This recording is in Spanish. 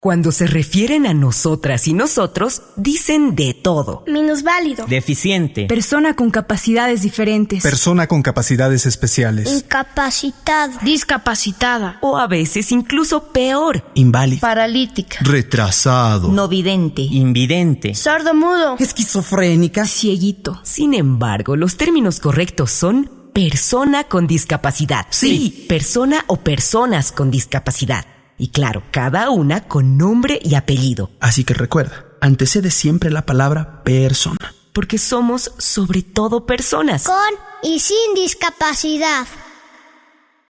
Cuando se refieren a nosotras y nosotros, dicen de todo. Minusválido. Deficiente. Persona con capacidades diferentes. Persona con capacidades especiales. Incapacitado. Discapacitada. O a veces incluso peor. Inválido. Paralítica. Retrasado. No vidente. Invidente. Sordo mudo. Esquizofrénica. Cieguito. Sin embargo, los términos correctos son persona con discapacidad. Sí, persona o personas con discapacidad. Y claro, cada una con nombre y apellido. Así que recuerda, antecede siempre la palabra persona. Porque somos sobre todo personas. Con y sin discapacidad.